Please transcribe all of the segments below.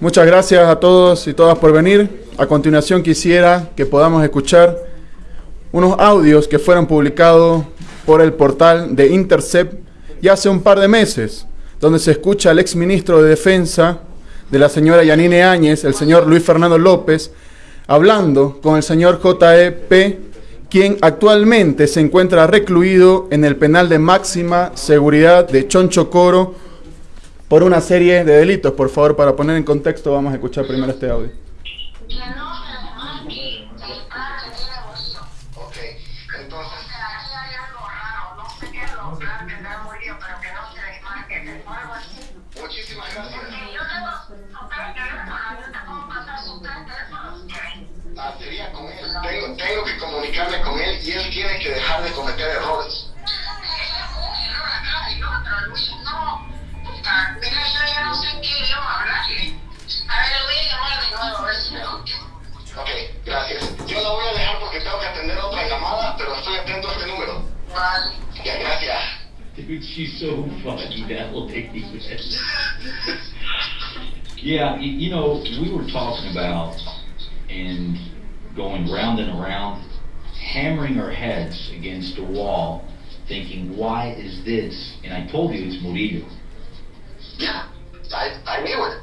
Muchas gracias a todos y todas por venir. A continuación quisiera que podamos escuchar unos audios que fueron publicados por el portal de Intercept ya hace un par de meses, donde se escucha al exministro de Defensa de la señora Yanine Áñez, el señor Luis Fernando López, hablando con el señor JEP, quien actualmente se encuentra recluido en el penal de máxima seguridad de Choncho Coro por una serie de delitos. Por favor, para poner en contexto, vamos a escuchar primero este audio. Ah. Tengo, que con él y él tiene que dejar de cometer errores. Número. Ya, gracias. Dude, she's so funny, that lady. yeah, you know, we were talking about and going round and around, hammering our heads against the wall, thinking, why is this? And I told you it's Murillo. Yeah, I, I knew it.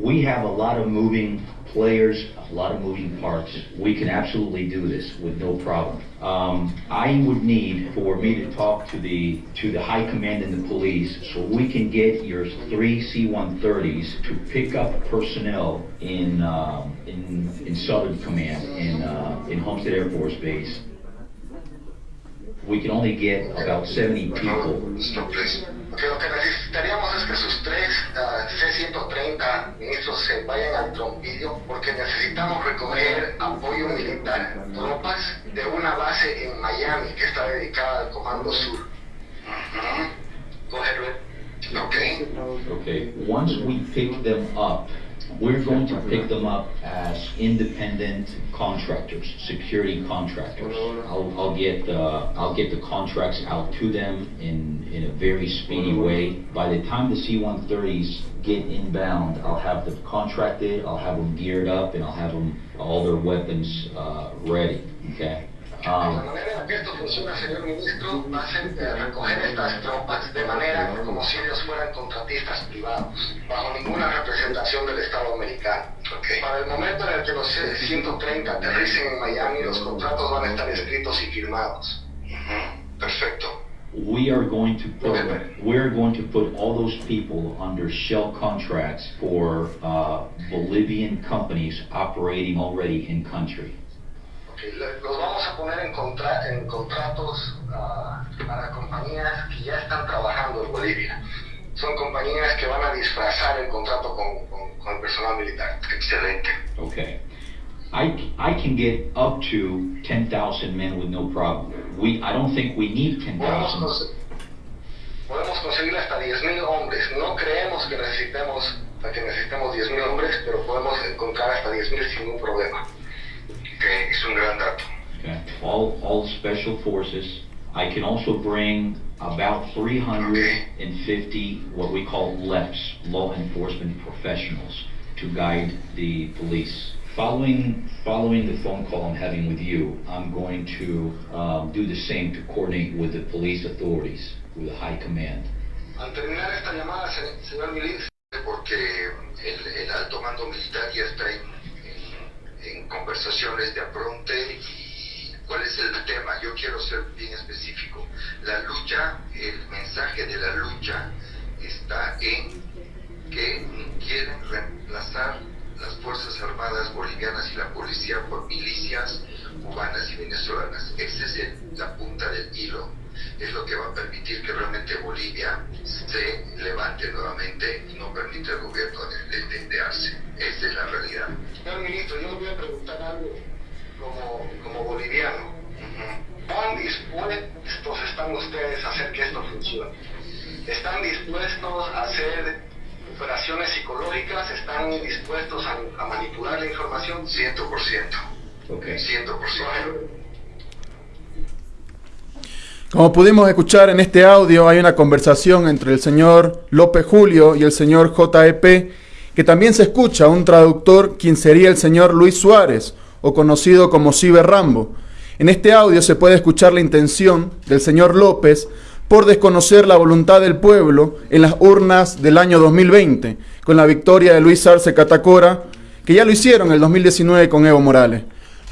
We have a lot of moving players, a lot of moving parts. We can absolutely do this with no problem. Um, I would need for me to talk to the to the high command in the police so we can get your three C-130s to pick up personnel in um, in in Southern Command in uh, in Homestead Air Force Base. We can only get about 70 people necesitaríamos es que sus tres ah, C-130 ministros se vayan al trompillo porque necesitamos recoger apoyo militar, tropas de una base en Miami que está dedicada al Comando Sur. Ujú. Go ahead, Red. Ok. Okay, once we pick them up, we're going to pick them up as independent contractors, security contractors. I'll, I'll get, uh, I'll get the contracts out to them in, in a very speedy way. By the time the C-130s get inbound, I'll have them contracted, I'll have them geared up, and I'll have them, all their weapons, uh, ready, okay? La Um, manera en que esto funciona, señor ministro, va a ser eh, recoger estas tropas de manera como si ellos fueran contratistas privados, bajo ninguna representación del Estado americano. Para el momento en el que los C-130 aterricen en Miami, los contratos van a estar escritos y firmados. We are going to put, we're going to put all those people under shell contracts for, uh, Bolivian companies operating already in country. Ok, Los vamos a poner en, contra- en contratos ah, para compañías que ya están trabajando en Bolivia. Son compañías que van a disfrazar el contrato con, con- con el personal militar. Excelente. Okay. I, I can get up to ten thousand men with no problem. We, I don't think we need 10,000. Podemos, thousand. cons- podemos conseguir hasta 10.000 hombres. No creemos que necesitemos, que necesitemos 10.000 hombres, pero podemos encontrar hasta 10.000 sin ningún problema. Ok, es un gran dato. Okay. All, all special forces. I can also bring about three hundred and fifty, what we call LEPs, law enforcement professionals, to guide the police. Following, following the phone call I'm having with you, I'm going to, um, do the same to coordinate with the police authorities, with the high command. Al terminar esta llamada, señor Miliz, porque el, alto mando militar ya está en- en conversaciones de apronte y cuál es el tema. Yo quiero ser bien específico. La lucha, el mensaje de la lucha está en que quieren reemplazar las Fuerzas Armadas bolivianas y la policía por milicias cubanas y venezolanas. Esa es el- la punta del hilo. Es lo que va a permitir que realmente Bolivia se levante nuevamente y no permite al gobierno de, de. Esa es la realidad. Señor ministro, yo le voy a preguntar algo como, como boliviano. ¿Cuán dispuestos están ustedes a hacer que esto funcione? ¿Están dispuestos a hacer operaciones ¿Están dispuestos a, a manipular la información? 100%. Okay. 100%. Como pudimos escuchar en este audio, hay una conversación entre el señor López Julio y el señor JEP que también se escucha un traductor quien sería el señor Luis Suárez, o conocido como Ciber Rambo. En este audio se puede escuchar la intención del señor López por desconocer la voluntad del pueblo en las urnas del año 2020, con la victoria de Luis Arce Catacora, que ya lo hicieron en el 2019 con Evo Morales,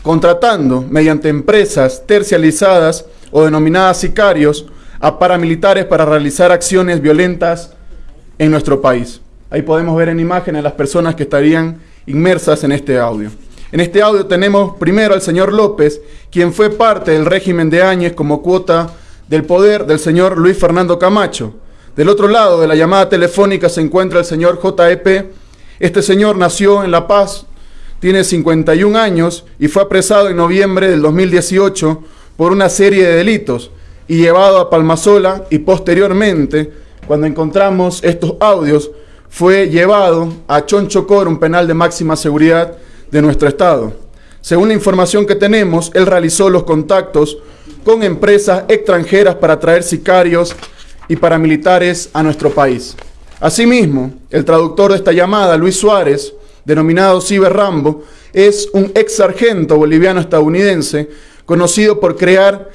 contratando mediante empresas tercializadas o denominadas sicarios a paramilitares para realizar acciones violentas en nuestro país. Ahí podemos ver en imágenes las personas que estarían inmersas en este audio. En este audio tenemos primero al señor López, quien fue parte del régimen de Áñez como cuota del poder del señor Luis Fernando Camacho. Del otro lado de la llamada telefónica se encuentra el señor JEP. Este señor nació en La Paz, tiene 51 años y fue apresado en noviembre del 2018 por una serie de delitos y llevado a Palmasola y posteriormente, cuando encontramos estos audios, fue llevado a Chonchocor, un penal de máxima seguridad de nuestro estado. Según la información que tenemos, él realizó los contactos con empresas extranjeras para traer sicarios y paramilitares a nuestro país. Asimismo, el traductor de esta llamada, Luis Suárez, denominado Ciber Rambo, es un ex sargento boliviano estadounidense conocido por crear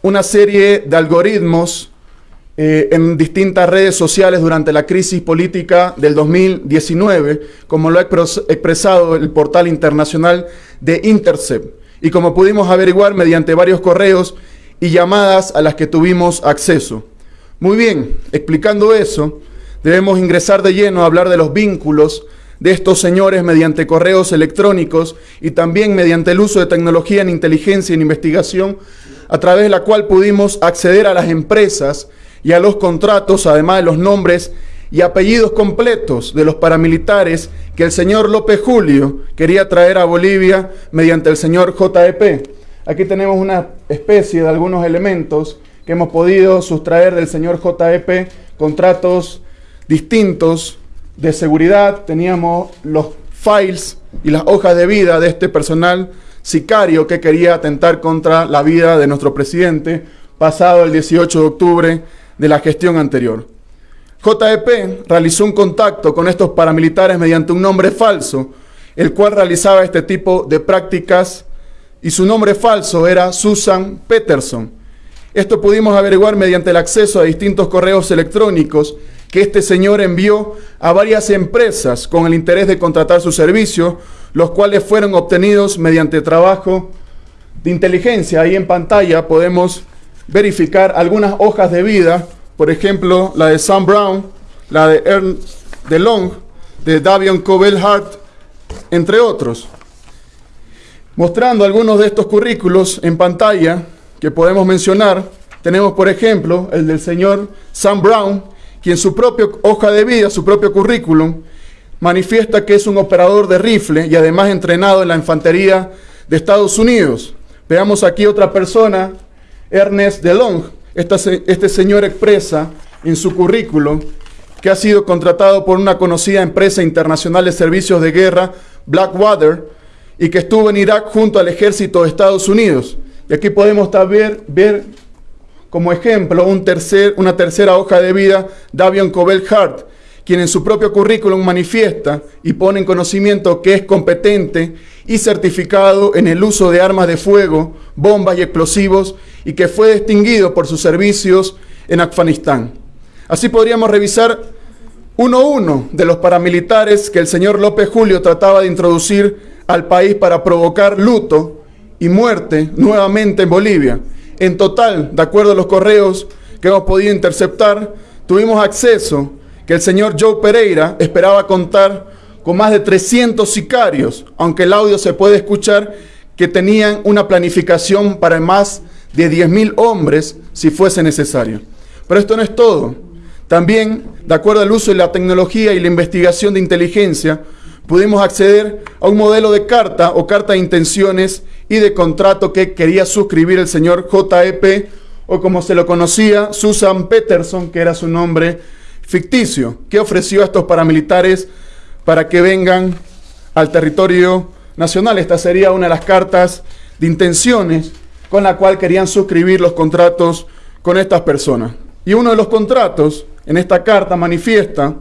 una serie de algoritmos eh, en distintas redes sociales durante la crisis política del 2019, como lo ha expresado el portal internacional de Intercept, y como pudimos averiguar mediante varios correos y llamadas a las que tuvimos acceso. Muy bien, explicando eso, debemos ingresar de lleno a hablar de los vínculos de estos señores mediante correos electrónicos y también mediante el uso de tecnología en inteligencia y en investigación, a través de la cual pudimos acceder a las empresas y a los contratos, además de los nombres y apellidos completos de los paramilitares que el señor López Julio quería traer a Bolivia mediante el señor JEP. Aquí tenemos una especie de algunos elementos que hemos podido sustraer del señor JEP, contratos distintos de seguridad, teníamos los files y las hojas de vida de este personal sicario que quería atentar contra la vida de nuestro presidente pasado el 18 de octubre de la gestión anterior. JEP realizó un contacto con estos paramilitares mediante un nombre falso, el cual realizaba este tipo de prácticas y su nombre falso era Susan Peterson. Esto pudimos averiguar mediante el acceso a distintos correos electrónicos que este señor envió a varias empresas con el interés de contratar sus servicios, los cuales fueron obtenidos mediante trabajo de inteligencia. Ahí en pantalla podemos verificar algunas hojas de vida, por ejemplo, la de Sam Brown, la de Ernst DeLong, de Davion Cobell Hart, entre otros. Mostrando algunos de estos currículos en pantalla que podemos mencionar, tenemos por ejemplo el del señor Sam Brown, quien su propia hoja de vida, su propio currículum, manifiesta que es un operador de rifle y además entrenado en la infantería de Estados Unidos. Veamos aquí otra persona Ernest DeLong. Este señor expresa en su currículum que ha sido contratado por una conocida empresa internacional de servicios de guerra, Blackwater, y que estuvo en Irak junto al ejército de Estados Unidos. Y aquí podemos ver, ver como ejemplo una tercera hoja de vida, Davion Cobell Hart, quien en su propio currículum manifiesta y pone en conocimiento que es competente y certificado en el uso de armas de fuego, bombas y explosivos y que fue distinguido por sus servicios en Afganistán. Así podríamos revisar uno a uno de los paramilitares que el señor López Julio trataba de introducir al país para provocar luto y muerte nuevamente en Bolivia. En total, de acuerdo a los correos que hemos podido interceptar, tuvimos acceso que el señor Joe Pereira esperaba contar con más de 300 sicarios, aunque el audio se puede escuchar que tenían una planificación para más de 10.000 hombres si fuese necesario. Pero esto no es todo. También, de acuerdo al uso de la tecnología y la investigación de inteligencia, pudimos acceder a un modelo de carta o carta de intenciones y de contrato que quería suscribir el señor JEP o como se lo conocía, Susan Peterson, que era su nombre ficticio, que ofreció a estos paramilitares para que vengan al territorio nacional. Esta sería una de las cartas de intenciones con la cual querían suscribir los contratos con estas personas. Y uno de los contratos en esta carta manifiesta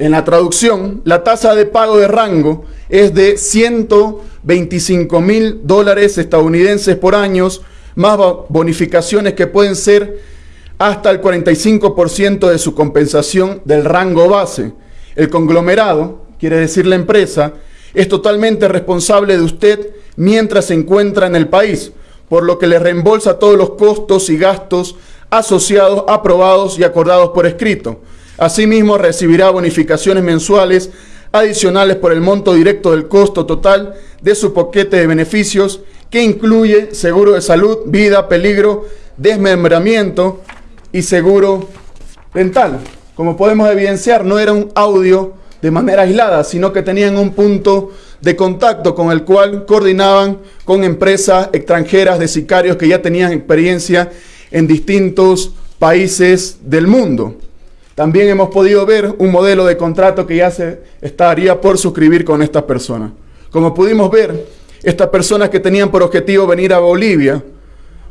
En la traducción, la tasa de pago de rango es de 125 mil dólares estadounidenses por año, más bonificaciones que pueden ser hasta el 45% de su compensación del rango base. El conglomerado, quiere decir la empresa, es totalmente responsable de usted mientras se encuentra en el país, por lo que le reembolsa todos los costos y gastos asociados, aprobados y acordados por escrito. Asimismo, recibirá bonificaciones mensuales adicionales por el monto directo del costo total de su paquete de beneficios, que incluye seguro de salud, vida, peligro, desmembramiento y seguro dental. Como podemos evidenciar, no era un audio de manera aislada, sino que tenían un punto de contacto con el cual coordinaban con empresas extranjeras de sicarios que ya tenían experiencia en distintos países del mundo. También hemos podido ver un modelo de contrato que ya se estaría por suscribir con estas personas. Como pudimos ver, estas personas que tenían por objetivo venir a Bolivia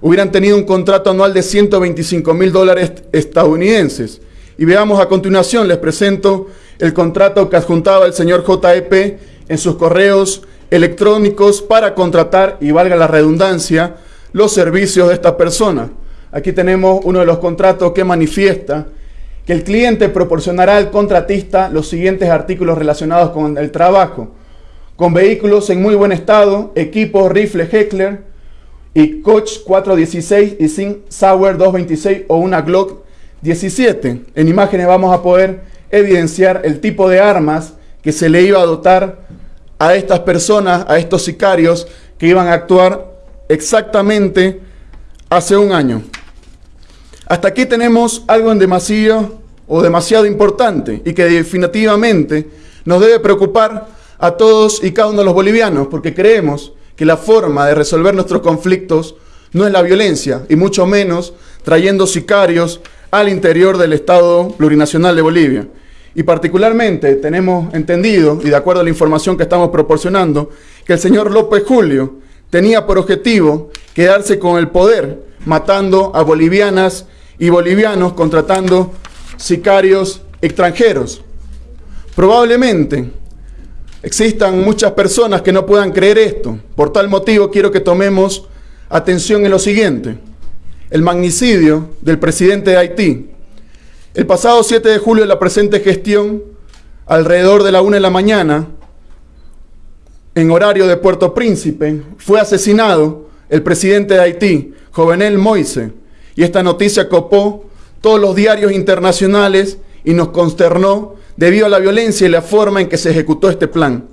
hubieran tenido un contrato anual de 125 mil dólares estadounidenses. Y veamos a continuación, les presento el contrato que adjuntaba el señor JEP en sus correos electrónicos para contratar, y valga la redundancia, los servicios de esta persona. Aquí tenemos uno de los contratos que manifiesta que el cliente proporcionará al contratista los siguientes artículos relacionados con el trabajo. Con vehículos en muy buen estado, equipos rifle Heckler y Coach 416 y sin Sauer 226 o una Glock 17. En imágenes vamos a poder evidenciar el tipo de armas que se le iba a dotar a estas personas, a estos sicarios que iban a actuar exactamente hace un año. Hasta aquí tenemos algo en demasiado o demasiado importante y que definitivamente nos debe preocupar a todos y cada uno de los bolivianos porque creemos que la forma de resolver nuestros conflictos no es la violencia y mucho menos trayendo sicarios al interior del Estado plurinacional de Bolivia. Y particularmente tenemos entendido, y de acuerdo a la información que estamos proporcionando, que el señor López Julio tenía por objetivo quedarse con el poder, matando a bolivianas y bolivianos, contratando sicarios extranjeros. Probablemente existan muchas personas que no puedan creer esto. Por tal motivo quiero que tomemos atención en lo siguiente. El magnicidio del presidente de Haití, el pasado 7 de julio de la presente gestión, alrededor de la 1 de la mañana, en horario de Puerto Príncipe, fue asesinado el presidente de Haití, Jovenel Moise, y esta noticia copó todos los diarios internacionales y nos consternó debido a la violencia y la forma en que se ejecutó este plan.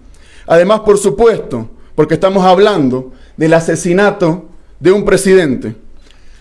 Además, por supuesto, porque estamos hablando del asesinato de un presidente.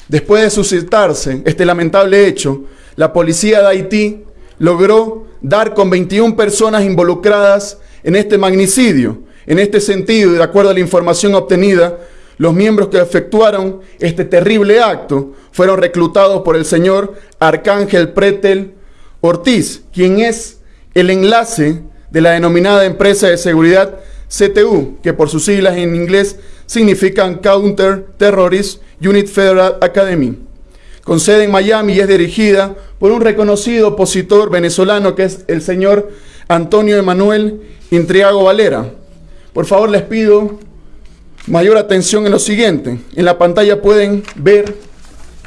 Después de suscitarse este lamentable hecho, la policía de Haití logró dar con 21 personas involucradas en este magnicidio. En este sentido, y de acuerdo a la información obtenida, los miembros que efectuaron este terrible acto fueron reclutados por el señor Arcángel Pretel Ortiz, quien es el enlace de la denominada empresa de seguridad CTU, que por sus siglas en inglés significan Counter Terrorist Unit Federal Academy con sede en Miami y es dirigida por un reconocido opositor venezolano que es el señor Antonio Emanuel Intriago Valera. Por favor, les pido mayor atención en lo siguiente. En la pantalla pueden ver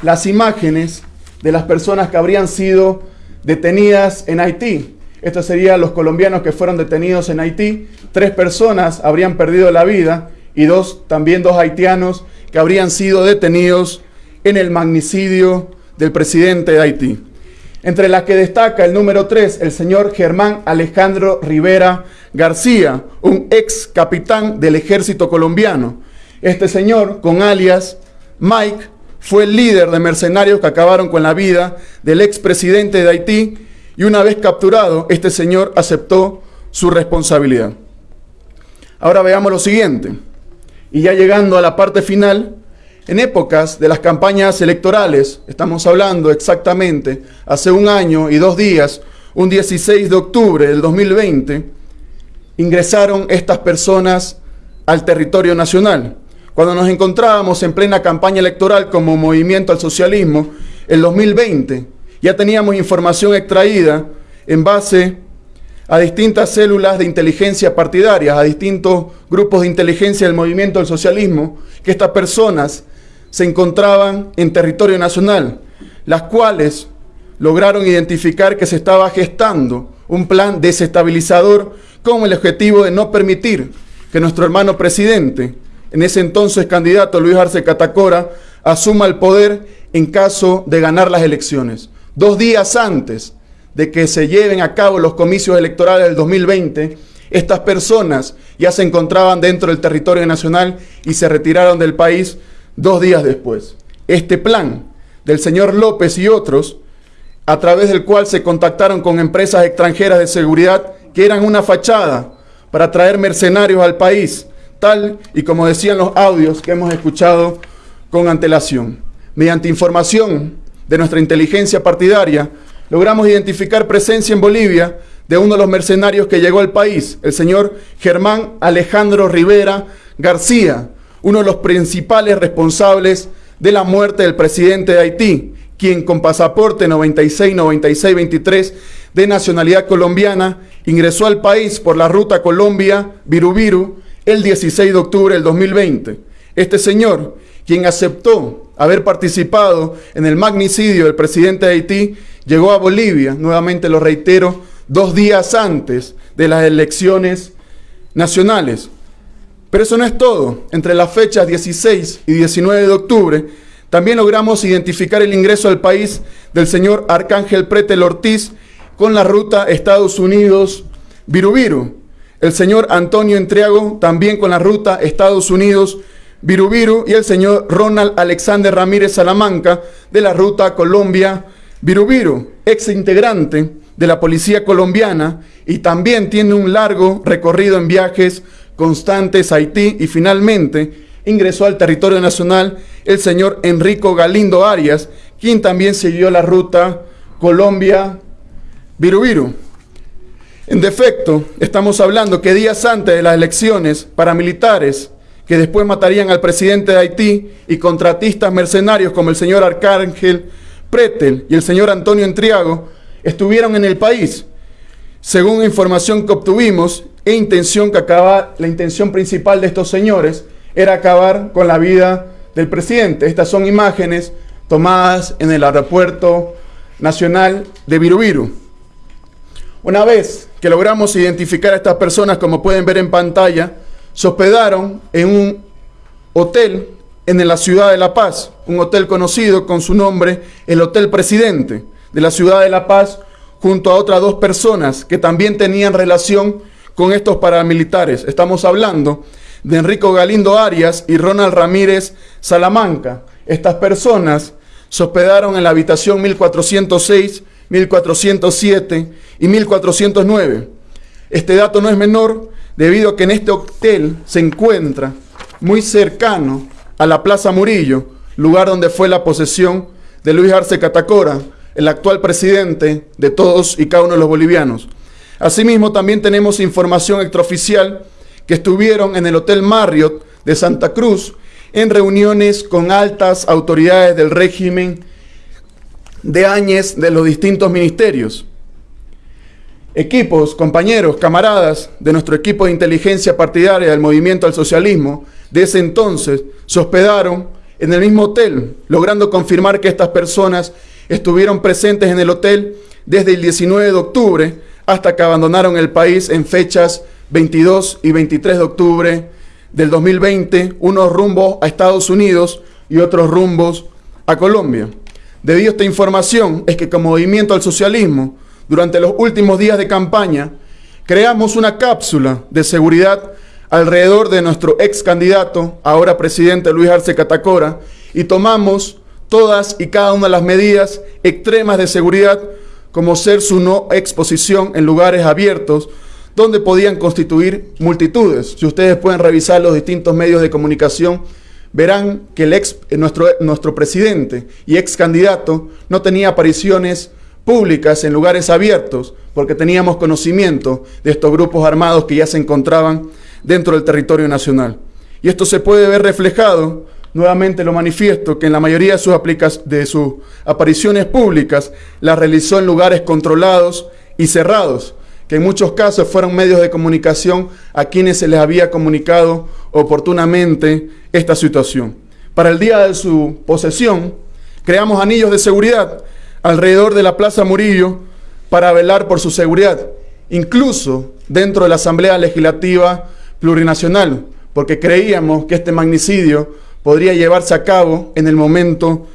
las imágenes de las personas que habrían sido detenidas en Haití. Estos serían los colombianos que fueron detenidos en Haití. Tres personas habrían perdido la vida y dos, también dos haitianos que habrían sido detenidos en el magnicidio del presidente de Haití. Entre las que destaca el número 3, el señor Germán Alejandro Rivera García, un ex capitán del ejército colombiano. Este señor, con alias Mike, fue el líder de mercenarios que acabaron con la vida del expresidente de Haití y una vez capturado, este señor aceptó su responsabilidad. Ahora veamos lo siguiente. Y ya llegando a la parte final, en épocas de las campañas electorales, estamos hablando exactamente hace un año y dos días, un 16 de octubre del 2020, ingresaron estas personas al territorio nacional. Cuando nos encontrábamos en plena campaña electoral como movimiento al socialismo, el 2020, ya teníamos información extraída en base a distintas células de inteligencia partidarias, a distintos grupos de inteligencia del movimiento del socialismo, que estas personas se encontraban en territorio nacional, las cuales lograron identificar que se estaba gestando un plan desestabilizador con el objetivo de no permitir que nuestro hermano presidente, en ese entonces candidato Luis Arce Catacora, asuma el poder en caso de ganar las elecciones. Dos días antes de que se lleven a cabo los comicios electorales del 2020, estas personas ya se encontraban dentro del territorio nacional y se retiraron del país dos días después. Este plan del señor López y otros, a través del cual se contactaron con empresas extranjeras de seguridad que eran una fachada para traer mercenarios al país, tal y como decían los audios que hemos escuchado con antelación. Mediante información de nuestra inteligencia partidaria, logramos identificar presencia en Bolivia de uno de los mercenarios que llegó al país, el señor Germán Alejandro Rivera García, uno de los principales responsables de la muerte del presidente de Haití, quien con pasaporte 96-96-23 de nacionalidad colombiana ingresó al país por la ruta Colombia-Virubiru el 16 de octubre del 2020. Este señor, quien aceptó haber participado en el magnicidio del presidente de Haití, llegó a Bolivia, nuevamente lo reitero, dos días antes de las elecciones nacionales. Pero eso no es todo. Entre las fechas 16 y 19 de octubre, también logramos identificar el ingreso al país del señor Arcángel Pretel Ortiz con la ruta Estados Unidos-Virubiru. El señor Antonio Entriago también con la ruta Estados Unidos-Virubiru y el señor Ronald Alexander Ramírez Salamanca de la ruta Colombia-Virubiru, ex integrante de la policía colombiana y también tiene un largo recorrido en viajes constantes Haití y finalmente ingresó al territorio nacional el señor Enrico Galindo Arias, quien también siguió la ruta Colombia-Virubiru. En defecto, estamos hablando que días antes de las elecciones, paramilitares que después matarían al presidente de Haití y contratistas mercenarios como el señor Arcángel Pretel y el señor Antonio Entriago estuvieron en el país. Según información que obtuvimos, e intención que acaba, la intención principal de estos señores era acabar con la vida del presidente. Estas son imágenes tomadas en el aeropuerto nacional de Virubiru. Una vez que logramos identificar a estas personas, como pueden ver en pantalla, se hospedaron en un hotel en la ciudad de La Paz, un hotel conocido con su nombre, el Hotel Presidente de la ciudad de La Paz, junto a otras dos personas que también tenían relación con estos paramilitares. Estamos hablando de Enrico Galindo Arias y Ronald Ramírez Salamanca. Estas personas se hospedaron en la habitación 1406, 1407 y 1409. Este dato no es menor debido a que en este hotel se encuentra muy cercano a la Plaza Murillo, lugar donde fue la posesión de Luis Arce Catacora, el actual presidente de todos y cada uno de los bolivianos. Asimismo, también tenemos información extraoficial que estuvieron en el Hotel Marriott de Santa Cruz en reuniones con altas autoridades del régimen de Áñez de los distintos ministerios. Equipos, compañeros, camaradas de nuestro equipo de inteligencia partidaria del movimiento al socialismo de ese entonces se hospedaron en el mismo hotel, logrando confirmar que estas personas estuvieron presentes en el hotel desde el 19 de octubre hasta que abandonaron el país en fechas 22 y 23 de octubre del 2020, unos rumbos a Estados Unidos y otros rumbos a Colombia. Debido a esta información es que como movimiento al socialismo, durante los últimos días de campaña, creamos una cápsula de seguridad alrededor de nuestro ex candidato, ahora presidente Luis Arce Catacora, y tomamos todas y cada una de las medidas extremas de seguridad, como ser su no exposición en lugares abiertos, donde podían constituir multitudes. Si ustedes pueden revisar los distintos medios de comunicación, verán que el ex, eh, nuestro, nuestro presidente y ex candidato no tenía apariciones públicas en lugares abiertos, porque teníamos conocimiento de estos grupos armados que ya se encontraban dentro del territorio nacional. Y esto se puede ver reflejado, nuevamente lo manifiesto, que en la mayoría de sus, de sus apariciones públicas las realizó en lugares controlados y cerrados, que en muchos casos fueron medios de comunicación a quienes se les había comunicado oportunamente esta situación. Para el día de su posesión, creamos anillos de seguridad alrededor de la Plaza Murillo para velar por su seguridad, incluso dentro de la Asamblea Legislativa Plurinacional, porque creíamos que este magnicidio podría llevarse a cabo en el momento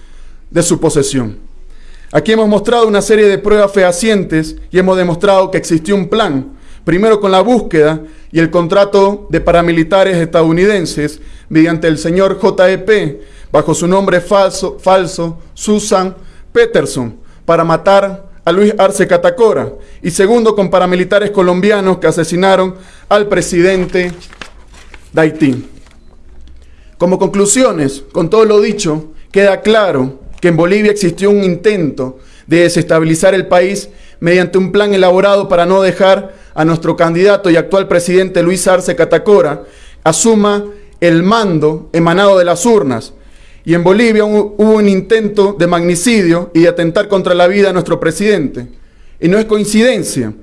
de su posesión. Aquí hemos mostrado una serie de pruebas fehacientes y hemos demostrado que existió un plan, primero con la búsqueda y el contrato de paramilitares estadounidenses mediante el señor JEP, bajo su nombre falso, falso Susan Peterson, para matar a Luis Arce Catacora, y segundo con paramilitares colombianos que asesinaron al presidente de Haití. Como conclusiones, con todo lo dicho, queda claro que en Bolivia existió un intento de desestabilizar el país mediante un plan elaborado para no dejar a nuestro candidato y actual presidente Luis Arce Catacora asuma el mando emanado de las urnas. Y en Bolivia hubo un intento de magnicidio y de atentar contra la vida de nuestro presidente. Y no es coincidencia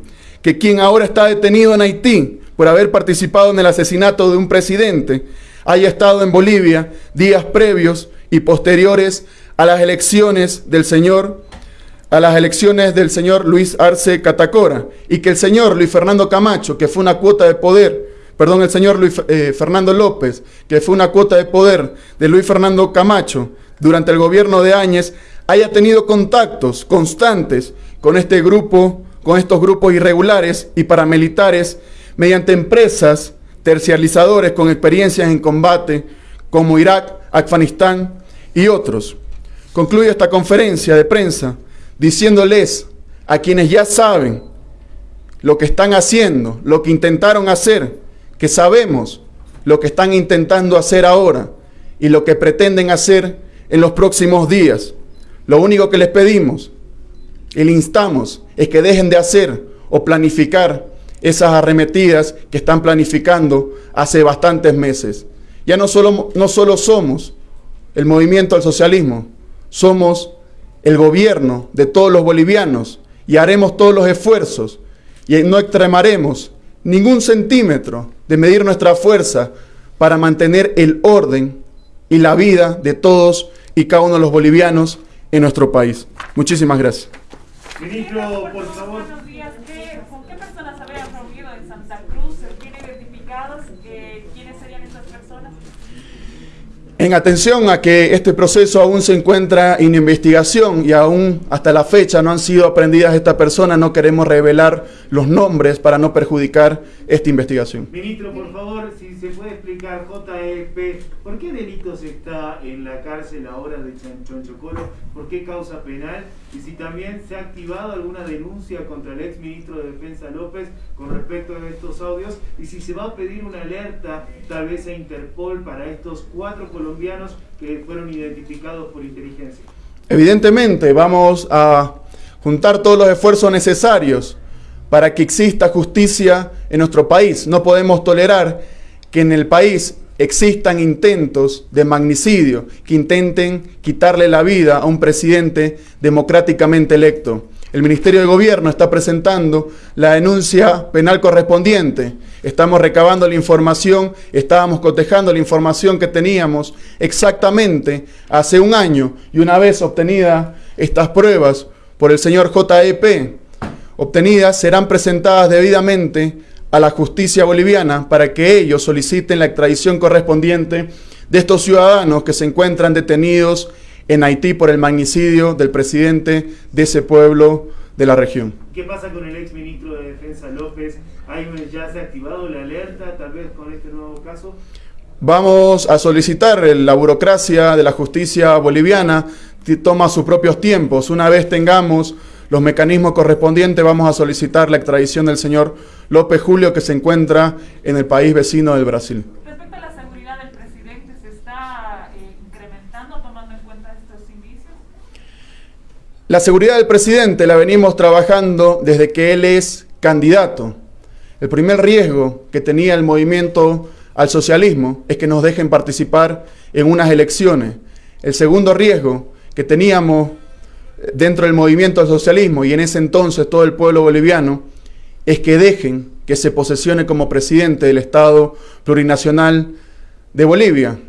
que quien ahora está detenido en Haití por haber participado en el asesinato de un presidente haya estado en Bolivia días previos y posteriores a las elecciones del señor a las elecciones del señor Luis Arce Catacora. Y que el señor Luis Fernando Camacho, que fue una cuota de poder, perdón, el señor Luis eh, Fernando López, que fue una cuota de poder de Luis Fernando Camacho durante el gobierno de Áñez, haya tenido contactos constantes con este grupo, con estos grupos irregulares y paramilitares mediante empresas terciarizadores con experiencias en combate como Irak, Afganistán y otros. Concluyo esta conferencia de prensa diciéndoles a quienes ya saben lo que están haciendo, lo que intentaron hacer, que sabemos lo que están intentando hacer ahora y lo que pretenden hacer en los próximos días. Lo único que les pedimos y le instamos es que dejen de hacer o planificar esas arremetidas que están planificando hace bastantes meses. Ya no solo, no solo somos el movimiento al socialismo, somos el gobierno de todos los bolivianos y haremos todos los esfuerzos y no extremaremos ningún centímetro de medir nuestra fuerza para mantener el orden y la vida de todos y cada uno de los bolivianos en nuestro país. Muchísimas gracias. Buenos días. ¿Con qué personas habían reunido en Santa Cruz? ¿Tiene identificados eh, quiénes serían estas personas? En atención a que este proceso aún se encuentra en investigación y aún hasta la fecha no han sido aprendidas estas personas, no queremos revelar los nombres para no perjudicar esta investigación. Ministro, por favor, si se puede explicar, JEP, ¿por qué delitos está en la cárcel ahora de Chonchocoro? ¿Por qué causa penal? Y si también se ha activado alguna denuncia contra el ex ministro de Defensa López con respecto a estos audios y si se va a pedir una alerta tal vez a Interpol para estos cuatro colombianos que fueron identificados por inteligencia? Evidentemente, vamos a juntar todos los esfuerzos necesarios para que exista justicia en nuestro país. No podemos tolerar que en el país existan intentos de magnicidio, que intenten quitarle la vida a un presidente democráticamente electo. El Ministerio de Gobierno está presentando la denuncia penal correspondiente. Estamos recabando la información, estábamos cotejando la información que teníamos exactamente hace un año y una vez obtenidas estas pruebas por el señor JEP, obtenidas serán presentadas debidamente a la justicia boliviana para que ellos soliciten la extradición correspondiente de estos ciudadanos que se encuentran detenidos en Haití por el magnicidio del presidente de ese pueblo de la región. ¿Qué pasa con el ex ministro de Defensa López? ¿Hay, ¿Ya se ha activado la alerta tal vez con este nuevo caso? Vamos a solicitar la burocracia de la justicia boliviana, toma sus propios tiempos. Una vez tengamos los mecanismos correspondientes, vamos a solicitar la extradición del señor López Julio que se encuentra en el país vecino del Brasil. La seguridad del presidente la venimos trabajando desde que él es candidato. El primer riesgo que tenía el movimiento al socialismo es que nos dejen participar en unas elecciones. El segundo riesgo que teníamos dentro del movimiento al socialismo y en ese entonces todo el pueblo boliviano es que dejen que se posesione como presidente del Estado plurinacional de Bolivia.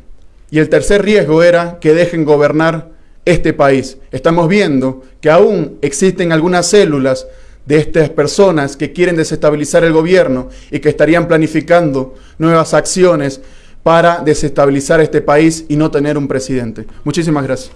Y el tercer riesgo era que dejen gobernar este país. Estamos viendo que aún existen algunas células de estas personas que quieren desestabilizar el gobierno y que estarían planificando nuevas acciones para desestabilizar este país y no tener un presidente. Muchísimas gracias.